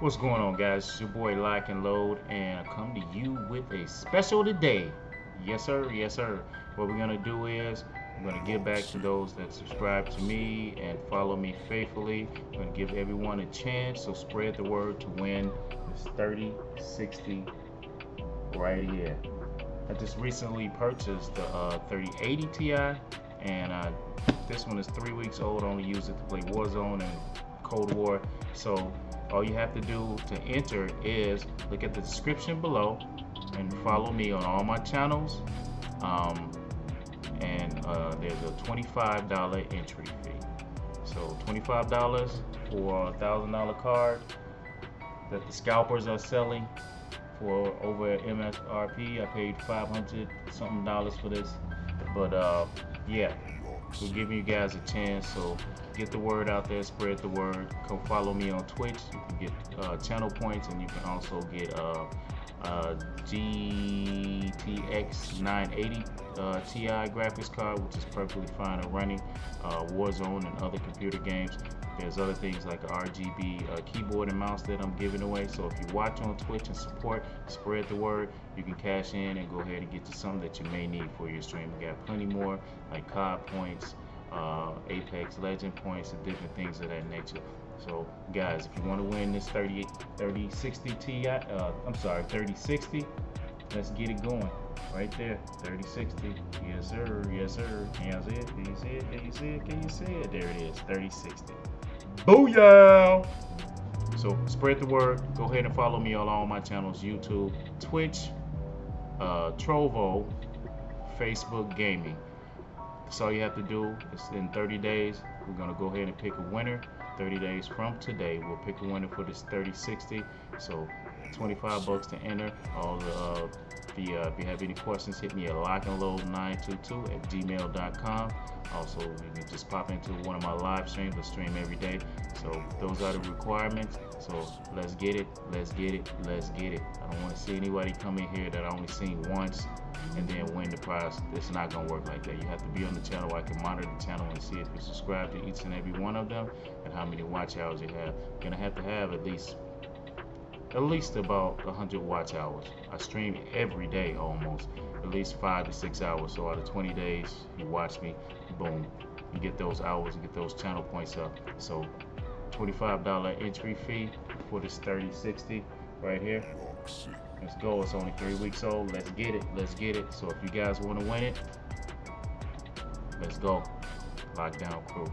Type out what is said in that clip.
What's going on, guys? It's your boy Lock and Load, and I come to you with a special today. Yes, sir. Yes, sir. What we're gonna do is I'm gonna give back to those that subscribe to me and follow me faithfully. I'm gonna give everyone a chance, so spread the word to win this 3060 right here. I just recently purchased the uh, 3080 Ti, and uh, this one is three weeks old. I only use it to play Warzone and Cold War. So all you have to do to enter is look at the description below and follow me on all my channels. Um, and uh, there's a $25 entry fee. So $25 for a thousand dollar card that the scalpers are selling for over MSRP I paid 500 something dollars for this. But uh, yeah we're giving you guys a chance so get the word out there spread the word. Come follow me on twitch. You can get uh, channel points and you can also get uh, GTX 980 uh, Ti graphics card, which is perfectly fine and running uh, Warzone and other computer games. There's other things like RGB uh, keyboard and mouse that I'm giving away. So if you watch on Twitch and support, spread the word. You can cash in and go ahead and get you some that you may need for your stream. We got plenty more like COD points, uh, Apex Legend points, and different things of that nature. So guys, if you want to win this 30, 3060 Ti, uh, I'm sorry, 3060, let's get it going. Right there, 3060. Yes sir, yes sir. Can you see it? Can you see it? Can you see it? Can you see it? There it is, 3060. Booyah! So spread the word. Go ahead and follow me on all my channels, YouTube, Twitch, uh, Trovo, Facebook Gaming. That's all you have to do. It's in 30 days. We're gonna go ahead and pick a winner. 30 days from today, we'll pick a winner for this 3060. So 25 bucks to enter. All the, uh, the uh, if you have any questions, hit me at lockandload922 at gmail.com. Also, you can just pop into one of my live streams. I stream every day. So those are the requirements. So let's get it. Let's get it. Let's get it. I don't want to see anybody come in here that I only seen once and then win the prize. It's not gonna work like that. You have to be on the channel. I can monitor the channel and see if you subscribe to each and every one of them and how many watch hours you have. You're gonna have to have at least at least about 100 watch hours. I stream every day almost, at least five to six hours. So out of 20 days, you watch me, boom, you get those hours and get those channel points up. So $25 entry fee for this 3060 right here. Let's go. It's only three weeks old. Let's get it. Let's get it. So if you guys want to win it, let's go. Lockdown crew.